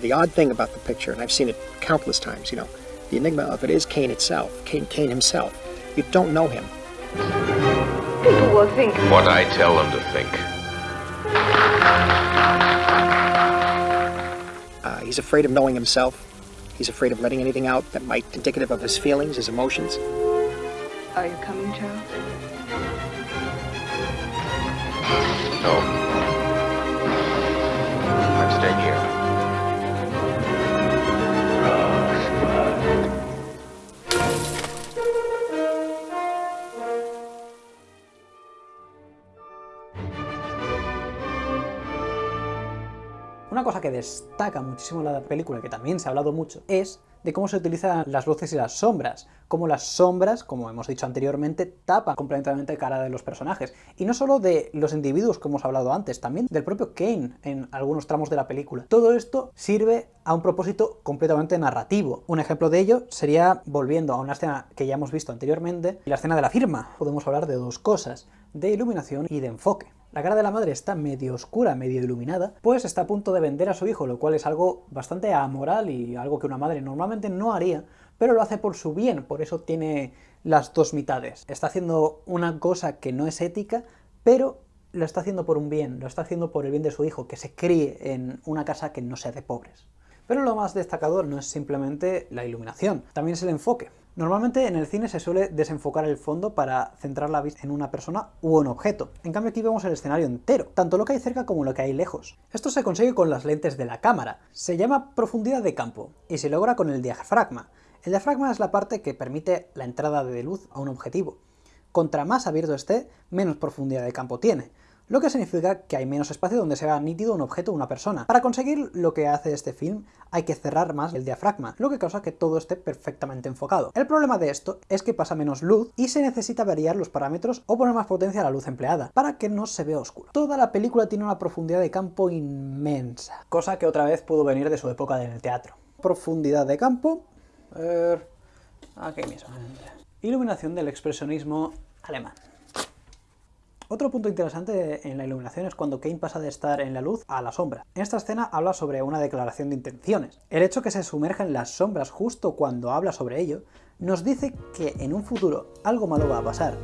The odd thing about the picture, and I've seen it countless times, you know, the enigma of it is Cain itself, Cain, Cain himself. You don't know him. People will think What I tell them to think. Uh, he's afraid of knowing himself. He's afraid of letting anything out that might indicative of his feelings, his emotions. Are you coming, Charles? No. Una cosa que destaca muchísimo la película, que también se ha hablado mucho, es de cómo se utilizan las luces y las sombras. Cómo las sombras, como hemos dicho anteriormente, tapan completamente la cara de los personajes. Y no solo de los individuos, como hemos hablado antes, también del propio Kane en algunos tramos de la película. Todo esto sirve a un propósito completamente narrativo. Un ejemplo de ello sería, volviendo a una escena que ya hemos visto anteriormente, la escena de la firma. Podemos hablar de dos cosas, de iluminación y de enfoque. La cara de la madre está medio oscura, medio iluminada, pues está a punto de vender a su hijo, lo cual es algo bastante amoral y algo que una madre normalmente no haría, pero lo hace por su bien, por eso tiene las dos mitades. Está haciendo una cosa que no es ética, pero lo está haciendo por un bien, lo está haciendo por el bien de su hijo, que se críe en una casa que no sea de pobres. Pero lo más destacado no es simplemente la iluminación, también es el enfoque. Normalmente en el cine se suele desenfocar el fondo para centrar la vista en una persona u un objeto. En cambio aquí vemos el escenario entero, tanto lo que hay cerca como lo que hay lejos. Esto se consigue con las lentes de la cámara. Se llama profundidad de campo y se logra con el diafragma. El diafragma es la parte que permite la entrada de luz a un objetivo. Contra más abierto esté, menos profundidad de campo tiene lo que significa que hay menos espacio donde se vea nítido un objeto o una persona. Para conseguir lo que hace este film hay que cerrar más el diafragma, lo que causa que todo esté perfectamente enfocado. El problema de esto es que pasa menos luz y se necesita variar los parámetros o poner más potencia a la luz empleada, para que no se vea oscuro. Toda la película tiene una profundidad de campo inmensa, cosa que otra vez pudo venir de su época en el teatro. Profundidad de campo... Aquí mismo. Iluminación del expresionismo alemán. Otro punto interesante en la iluminación es cuando Kane pasa de estar en la luz a la sombra. En esta escena habla sobre una declaración de intenciones. El hecho que se sumerja en las sombras justo cuando habla sobre ello, nos dice que en un futuro algo malo va a pasar,